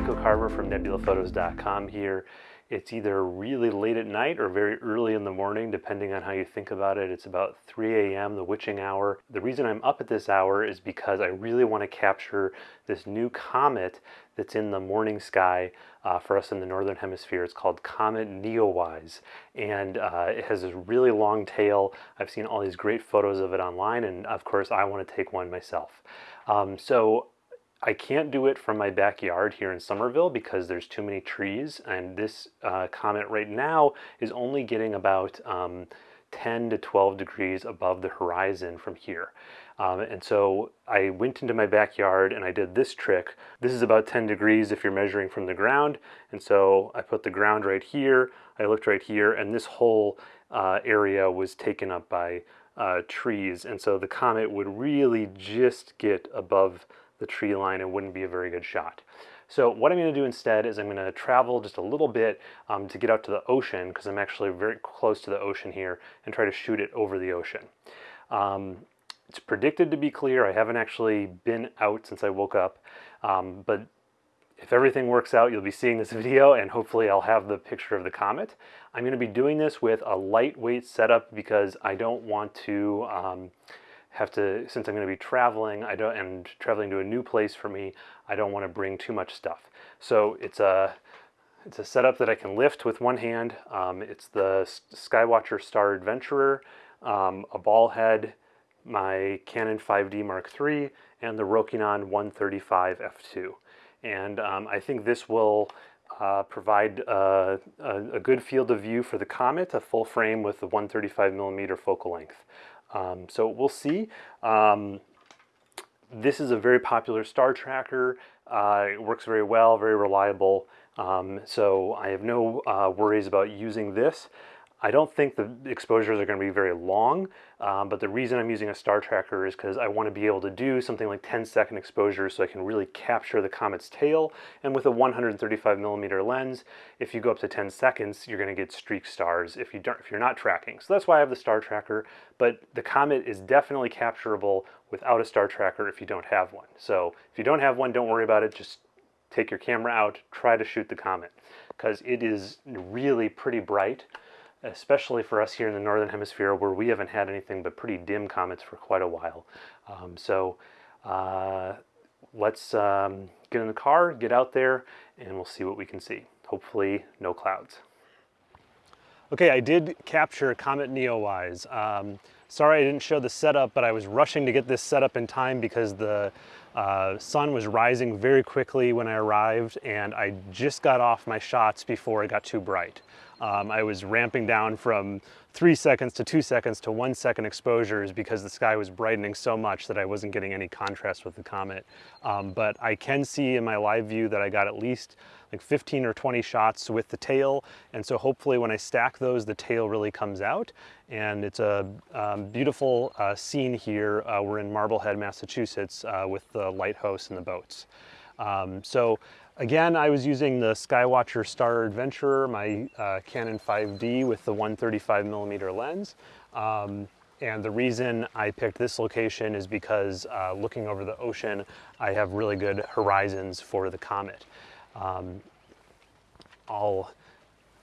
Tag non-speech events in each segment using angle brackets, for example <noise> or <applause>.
Nico Carver from nebulaphotos.com here. It's either really late at night or very early in the morning, depending on how you think about it. It's about 3 a.m., the witching hour. The reason I'm up at this hour is because I really want to capture this new comet that's in the morning sky uh, for us in the northern hemisphere. It's called Comet Neowise, and uh, it has this really long tail. I've seen all these great photos of it online, and of course, I want to take one myself. Um, so I can't do it from my backyard here in Somerville because there's too many trees and this uh, comet right now is only getting about um, 10 to 12 degrees above the horizon from here. Um, and so I went into my backyard and I did this trick. This is about 10 degrees if you're measuring from the ground. And so I put the ground right here, I looked right here, and this whole uh, area was taken up by uh, trees. And so the comet would really just get above the tree line, it wouldn't be a very good shot. So what I'm going to do instead is I'm going to travel just a little bit um, to get out to the ocean because I'm actually very close to the ocean here and try to shoot it over the ocean. Um, it's predicted to be clear. I haven't actually been out since I woke up, um, but if everything works out, you'll be seeing this <laughs> video and hopefully I'll have the picture of the comet. I'm going to be doing this with a lightweight setup because I don't want to um, have to, since I'm going to be traveling, I don't, and traveling to a new place for me, I don't want to bring too much stuff. So it's a, it's a setup that I can lift with one hand. Um, it's the Skywatcher Star Adventurer, um, a ball head, my Canon 5D Mark III, and the Rokinon 135 f2. And um, I think this will uh, provide uh, a, a, good field of view for the Comet, a full frame with the 135 millimeter focal length. Um, so we'll see. Um, this is a very popular star tracker. Uh, it works very well, very reliable. Um, so I have no uh, worries about using this. I don't think the exposures are going to be very long, um, but the reason I'm using a star tracker is because I want to be able to do something like 10 second exposures so I can really capture the comet's tail. And with a 135 millimeter lens, if you go up to 10 seconds, you're going to get streak stars if, you don't, if you're not tracking. So that's why I have the star tracker, but the comet is definitely capturable without a star tracker if you don't have one. So if you don't have one, don't worry about it. Just take your camera out, try to shoot the comet because it is really pretty bright especially for us here in the Northern Hemisphere where we haven't had anything but pretty dim comets for quite a while. Um, so uh, let's um, get in the car, get out there, and we'll see what we can see. Hopefully no clouds. Okay, I did capture Comet Neowise. Um, sorry I didn't show the setup, but I was rushing to get this set up in time because the uh, sun was rising very quickly when I arrived and I just got off my shots before it got too bright. Um, I was ramping down from three seconds to two seconds to one second exposures because the sky was brightening so much that I wasn't getting any contrast with the comet. Um, but I can see in my live view that I got at least like 15 or 20 shots with the tail. And so hopefully when I stack those, the tail really comes out. And it's a um, beautiful uh, scene here. Uh, we're in Marblehead, Massachusetts uh, with the lighthouse and the boats. Um, so again, I was using the Skywatcher Star Adventurer, my uh, Canon 5D with the 135 millimeter lens. Um, and the reason I picked this location is because uh, looking over the ocean, I have really good horizons for the comet. Um, I'll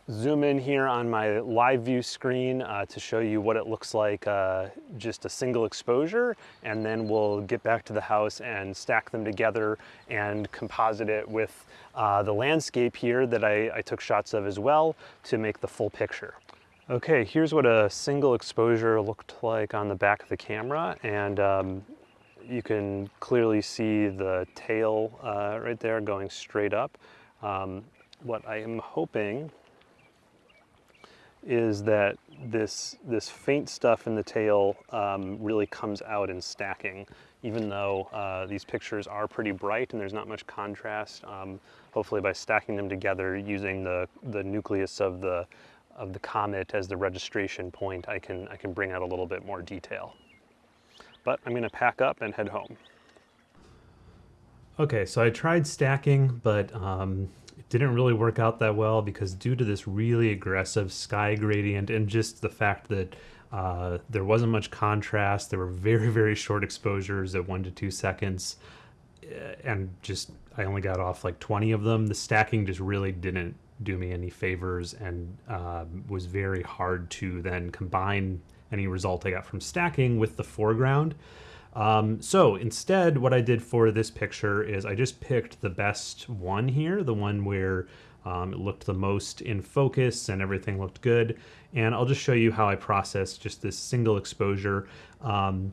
zoom in here on my live view screen uh, to show you what it looks like uh, just a single exposure and then we'll get back to the house and stack them together and composite it with uh, the landscape here that I, I, took shots of as well to make the full picture. Okay, here's what a single exposure looked like on the back of the camera and um, you can clearly see the tail uh, right there going straight up. Um, what I am hoping is that this, this faint stuff in the tail um, really comes out in stacking. Even though uh, these pictures are pretty bright and there's not much contrast, um, hopefully by stacking them together using the, the nucleus of the, of the comet as the registration point, I can, I can bring out a little bit more detail. But I'm gonna pack up and head home. Okay, so I tried stacking, but um, didn't really work out that well because due to this really aggressive sky gradient and just the fact that uh, there wasn't much contrast, there were very, very short exposures at one to two seconds. and just I only got off like 20 of them. The stacking just really didn't do me any favors and uh, was very hard to then combine any result I got from stacking with the foreground. Um, so instead, what I did for this picture is I just picked the best one here, the one where um, it looked the most in focus and everything looked good. And I'll just show you how I process just this single exposure. Um,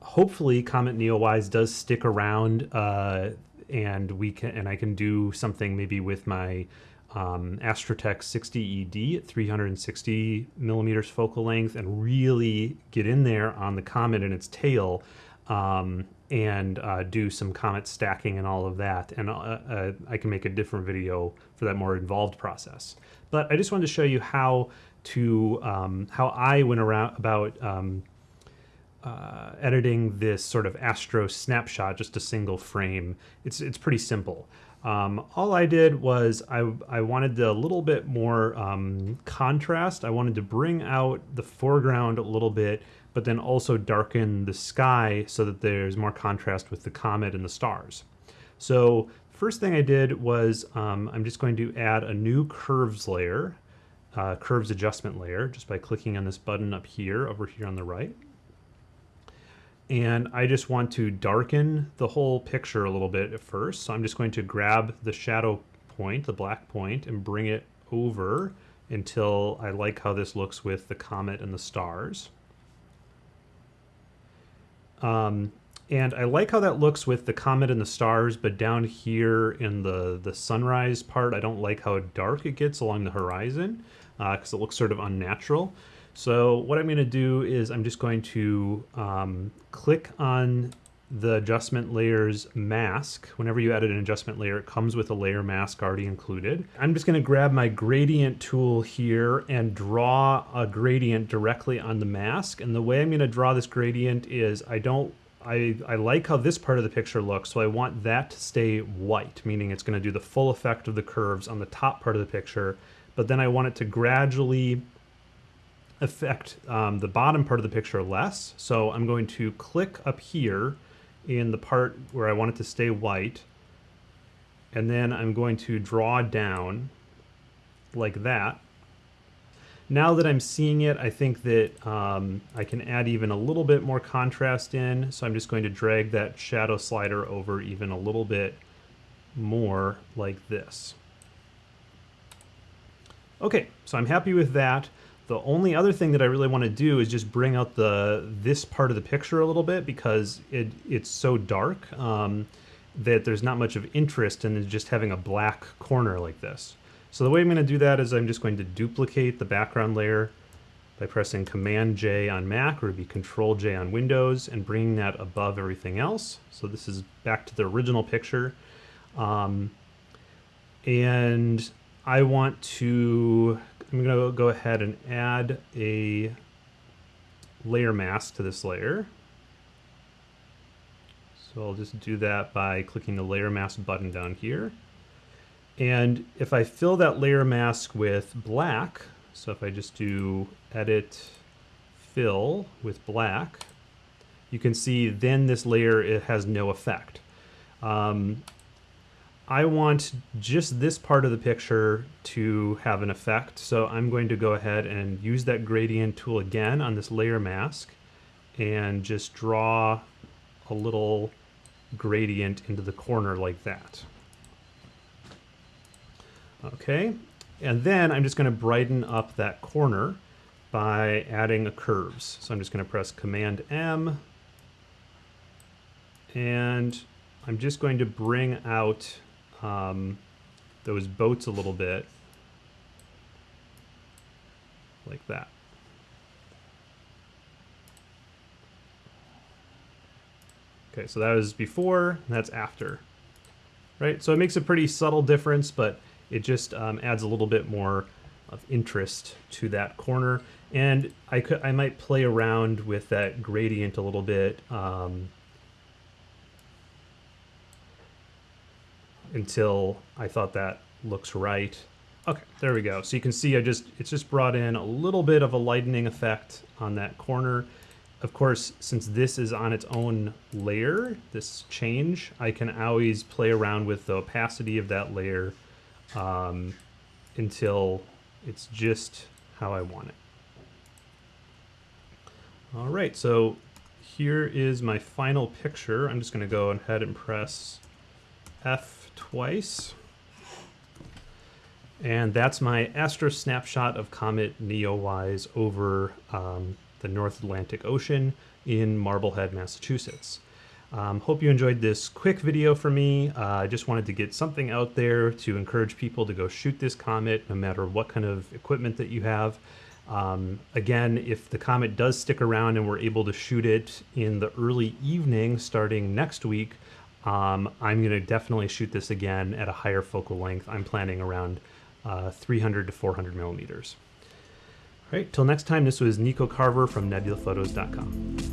hopefully Comet Neowise does stick around uh, and we can and I can do something maybe with my um, Astrotech 60ED at 360 millimeters focal length and really get in there on the comet and its tail um, and uh, do some comet stacking and all of that. And uh, uh, I can make a different video for that more involved process. But I just wanted to show you how to um, how I went around about um, uh, editing this sort of astro snapshot, just a single frame. It's it's pretty simple. Um, all I did was I, I wanted a little bit more um, contrast. I wanted to bring out the foreground a little bit, but then also darken the sky so that there's more contrast with the comet and the stars. So first thing I did was um, I'm just going to add a new curves layer, uh, curves adjustment layer, just by clicking on this button up here, over here on the right and I just want to darken the whole picture a little bit at first. So I'm just going to grab the shadow point, the black point, and bring it over until I like how this looks with the comet and the stars. Um, and I like how that looks with the comet and the stars, but down here in the, the sunrise part, I don't like how dark it gets along the horizon because uh, it looks sort of unnatural. So what I'm going to do is I'm just going to um, click on the adjustment layers mask. Whenever you add an adjustment layer, it comes with a layer mask already included. I'm just going to grab my gradient tool here and draw a gradient directly on the mask. And the way I'm going to draw this gradient is I don't I, I like how this part of the picture looks, so I want that to stay white, meaning it's going to do the full effect of the curves on the top part of the picture, but then I want it to gradually affect um, the bottom part of the picture less. So I'm going to click up here in the part where I want it to stay white. And then I'm going to draw down like that. Now that I'm seeing it, I think that um, I can add even a little bit more contrast in. So I'm just going to drag that shadow slider over even a little bit more like this. Okay, so I'm happy with that. The only other thing that I really want to do is just bring out the this part of the picture a little bit because it it's so dark um, that there's not much of interest in just having a black corner like this. So the way I'm going to do that is I'm just going to duplicate the background layer by pressing Command J on Mac or be Control J on Windows and bringing that above everything else. So this is back to the original picture. Um, and I want to I'm going to go ahead and add a layer mask to this layer. So I'll just do that by clicking the layer mask button down here. And if I fill that layer mask with black, so if I just do edit fill with black, you can see then this layer it has no effect. Um, I want just this part of the picture to have an effect. So I'm going to go ahead and use that gradient tool again on this layer mask and just draw a little gradient into the corner like that. Okay, and then I'm just going to brighten up that corner by adding a curves. So I'm just going to press Command M and I'm just going to bring out um, those boats a little bit like that. Okay, so that was before, that's after, right? So it makes a pretty subtle difference, but it just um, adds a little bit more of interest to that corner. And I could, I might play around with that gradient a little bit. Um, until I thought that looks right. Okay, there we go. So you can see I just it's just brought in a little bit of a lightening effect on that corner. of course, since this is on its own layer, this change, I can always play around with the opacity of that layer um, until it's just how I want it. All right, so here is my final picture. I'm just gonna go ahead and press F twice. And that's my astro snapshot of Comet Neowise over um, the North Atlantic Ocean in Marblehead, Massachusetts. Um, hope you enjoyed this quick video for me. Uh, I just wanted to get something out there to encourage people to go shoot this comet no matter what kind of equipment that you have. Um, again, if the comet does stick around and we're able to shoot it in the early evening starting next week, um, I'm going to definitely shoot this again at a higher focal length. I'm planning around uh, 300 to 400 millimeters. All right, till next time, this was Nico Carver from nebulaphotos.com.